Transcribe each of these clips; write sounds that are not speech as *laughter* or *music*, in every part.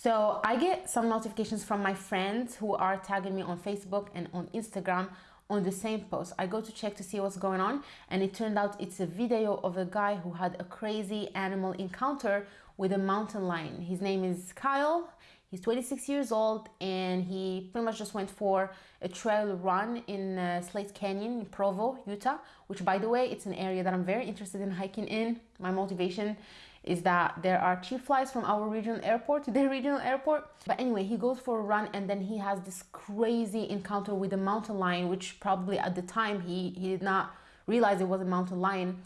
So I get some notifications from my friends who are tagging me on Facebook and on Instagram on the same post. I go to check to see what's going on and it turned out it's a video of a guy who had a crazy animal encounter with a mountain lion. His name is Kyle. He's 26 years old and he pretty much just went for a trail run in uh, Slate Canyon in Provo, Utah, which by the way, it's an area that I'm very interested in hiking in. My motivation is that there are cheap flights from our regional airport to *laughs* their regional airport. But anyway, he goes for a run and then he has this crazy encounter with a mountain lion, which probably at the time he, he did not realize it was a mountain lion.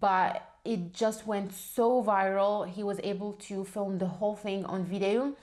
But it just went so viral. He was able to film the whole thing on video.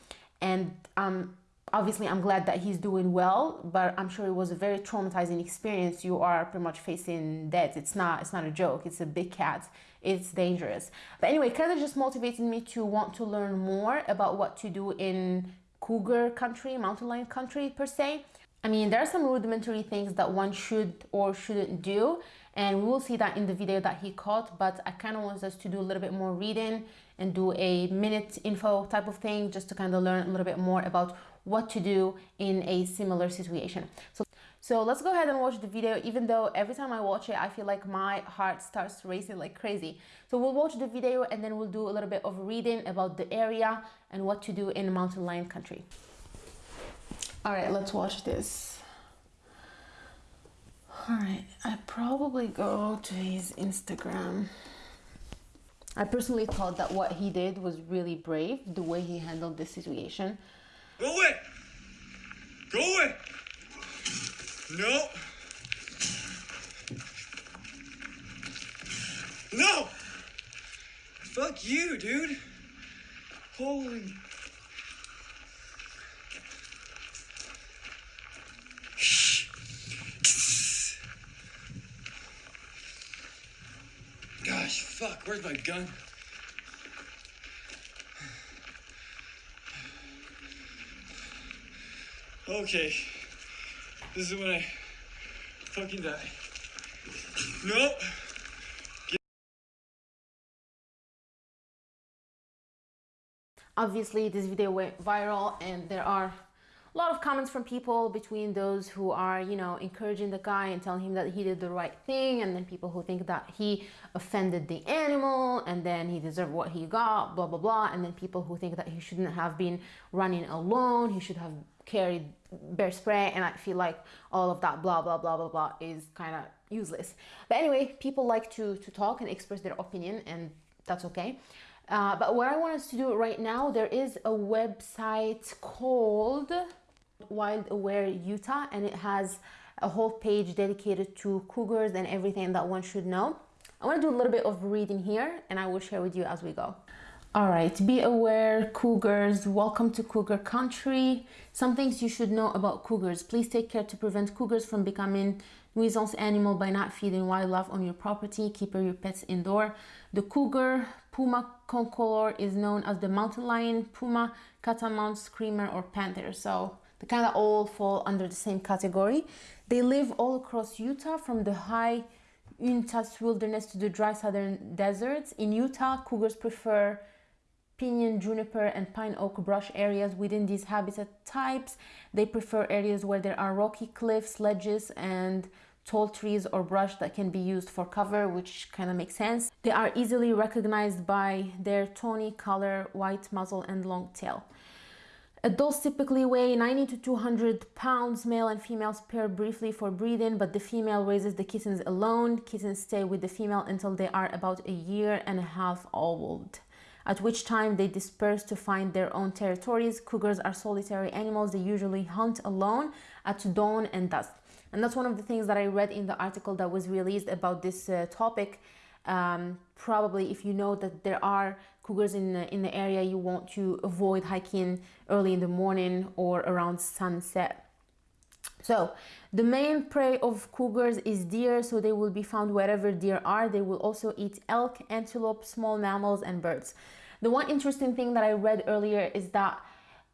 And um, obviously I'm glad that he's doing well, but I'm sure it was a very traumatizing experience. You are pretty much facing death. It's not, it's not a joke. It's a big cat. It's dangerous. But anyway, kind of just motivated me to want to learn more about what to do in cougar country, mountain lion country per se. I mean, there are some rudimentary things that one should or shouldn't do and we'll see that in the video that he caught but I kind of want us to do a little bit more reading and do a minute info type of thing just to kind of learn a little bit more about what to do in a similar situation. So, so let's go ahead and watch the video, even though every time I watch it, I feel like my heart starts racing like crazy. So we'll watch the video and then we'll do a little bit of reading about the area and what to do in mountain lion country. All right, let's watch this. All right, I probably go to his Instagram. I personally thought that what he did was really brave, the way he handled this situation. Go away! Go away! No! No! Fuck you, dude! Holy. Gosh, fuck, where's my gun? Okay. This is when I fucking die. Nope. Obviously, this video went viral and there are a lot of comments from people between those who are, you know, encouraging the guy and telling him that he did the right thing, and then people who think that he offended the animal and then he deserved what he got, blah, blah, blah. And then people who think that he shouldn't have been running alone, he should have carried bear spray. And I feel like all of that, blah, blah, blah, blah, blah, is kind of useless. But anyway, people like to, to talk and express their opinion, and that's okay. Uh, but what I want us to do right now, there is a website called Wild Aware Utah and it has a whole page dedicated to cougars and everything that one should know. I want to do a little bit of reading here and I will share with you as we go. All right, be aware, cougars. Welcome to cougar country. Some things you should know about cougars. Please take care to prevent cougars from becoming nuisance animal by not feeding wildlife on your property. Keep your pets indoor. The cougar, puma concolor, is known as the mountain lion, puma, catamount, screamer, or panther. So they kind of all fall under the same category. They live all across Utah from the high Uintas wilderness to the dry southern deserts. In Utah, cougars prefer pinyon, juniper, and pine oak brush areas within these habitat types. They prefer areas where there are rocky cliffs, ledges, and tall trees or brush that can be used for cover, which kind of makes sense. They are easily recognized by their tawny color, white muzzle, and long tail. Adults typically weigh 90 to 200 pounds, male and females pair briefly for breeding, but the female raises the kittens alone. Kittens stay with the female until they are about a year and a half old, at which time they disperse to find their own territories. Cougars are solitary animals. They usually hunt alone at dawn and dusk. And that's one of the things that I read in the article that was released about this uh, topic um, probably if you know that there are cougars in the, in the area you want to avoid hiking early in the morning or around sunset. So the main prey of cougars is deer so they will be found wherever deer are. They will also eat elk antelope small mammals and birds. The one interesting thing that i read earlier is that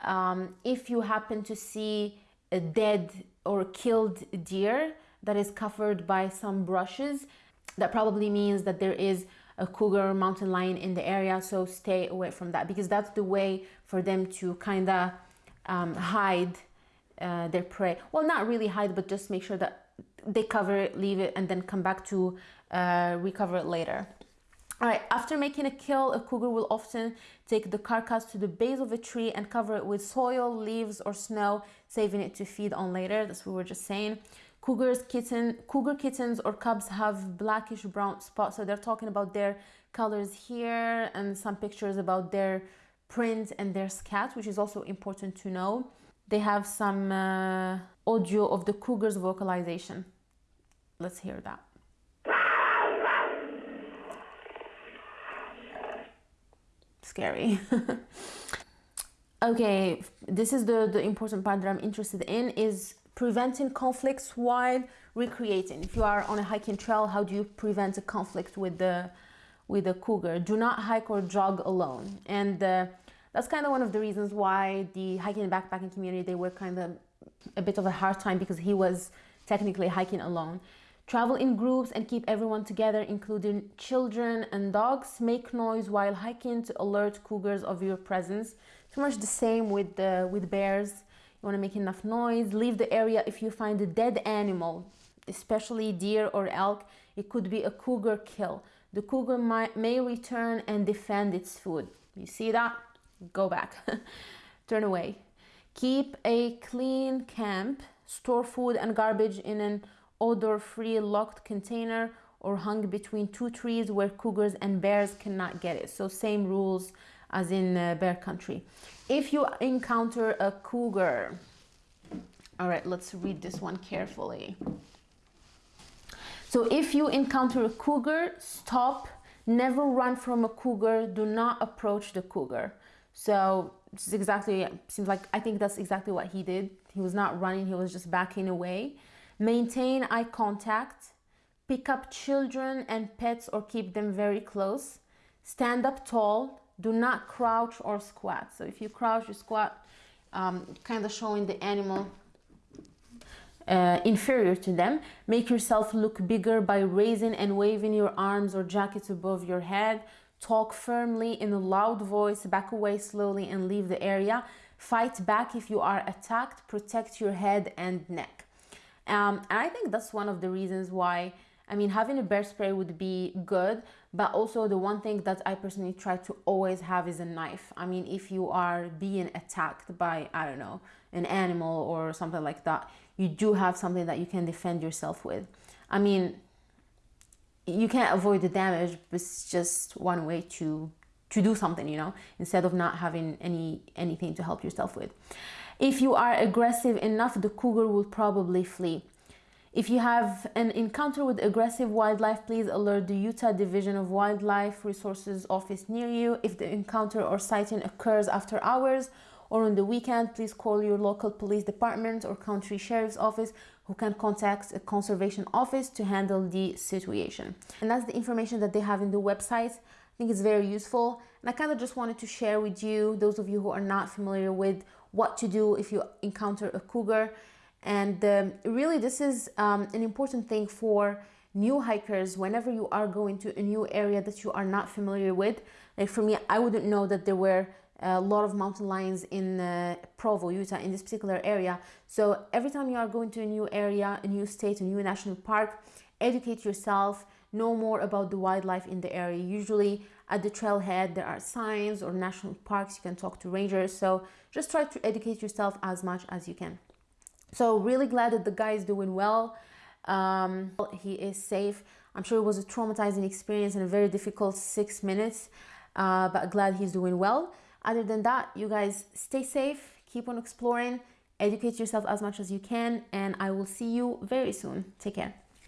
um, if you happen to see a dead or killed deer that is covered by some brushes that probably means that there is a cougar mountain lion in the area. So stay away from that because that's the way for them to kind of um, hide uh, their prey. Well, not really hide, but just make sure that they cover it, leave it, and then come back to uh, recover it later. All right, after making a kill, a cougar will often take the carcass to the base of a tree and cover it with soil, leaves, or snow, saving it to feed on later. That's what we were just saying. Cougars, kitten, cougar kittens or cubs have blackish brown spots. So they're talking about their colors here and some pictures about their print and their scat, which is also important to know. They have some uh, audio of the cougar's vocalization. Let's hear that. scary. *laughs* okay, this is the, the important part that I'm interested in is preventing conflicts while recreating. If you are on a hiking trail, how do you prevent a conflict with the with the cougar? Do not hike or jog alone. And uh, that's kind of one of the reasons why the hiking and backpacking community they were kind of a bit of a hard time because he was technically hiking alone. Travel in groups and keep everyone together, including children and dogs. Make noise while hiking to alert cougars of your presence. Pretty much the same with the with bears. You want to make enough noise. Leave the area if you find a dead animal, especially deer or elk. It could be a cougar kill. The cougar might, may return and defend its food. You see that? Go back. *laughs* Turn away. Keep a clean camp. Store food and garbage in an odor-free locked container or hung between two trees where cougars and bears cannot get it. So same rules as in uh, bear country. If you encounter a cougar, all right, let's read this one carefully. So if you encounter a cougar, stop, never run from a cougar, do not approach the cougar. So is exactly, seems like, I think that's exactly what he did. He was not running, he was just backing away. Maintain eye contact. Pick up children and pets or keep them very close. Stand up tall. Do not crouch or squat. So if you crouch or squat, um, kind of showing the animal uh, inferior to them. Make yourself look bigger by raising and waving your arms or jackets above your head. Talk firmly in a loud voice, back away slowly and leave the area. Fight back if you are attacked. Protect your head and neck. Um, and I think that's one of the reasons why, I mean, having a bear spray would be good, but also the one thing that I personally try to always have is a knife. I mean, if you are being attacked by, I don't know, an animal or something like that, you do have something that you can defend yourself with. I mean, you can't avoid the damage, but it's just one way to to do something, you know, instead of not having any anything to help yourself with. If you are aggressive enough, the cougar will probably flee. If you have an encounter with aggressive wildlife, please alert the Utah Division of Wildlife Resources office near you. If the encounter or sighting occurs after hours or on the weekend, please call your local police department or county sheriff's office who can contact a conservation office to handle the situation. And that's the information that they have in the website. I think it's very useful. And I kind of just wanted to share with you, those of you who are not familiar with what to do if you encounter a cougar. And um, really, this is um, an important thing for new hikers whenever you are going to a new area that you are not familiar with. Like for me, I wouldn't know that there were a lot of mountain lions in uh, Provo, Utah, in this particular area. So every time you are going to a new area, a new state, a new national park, educate yourself, know more about the wildlife in the area. Usually at the trailhead, there are signs or national parks. You can talk to rangers. So just try to educate yourself as much as you can. So really glad that the guy is doing well. Um, he is safe. I'm sure it was a traumatizing experience and a very difficult six minutes, uh, but glad he's doing well. Other than that, you guys stay safe, keep on exploring, educate yourself as much as you can, and I will see you very soon. Take care.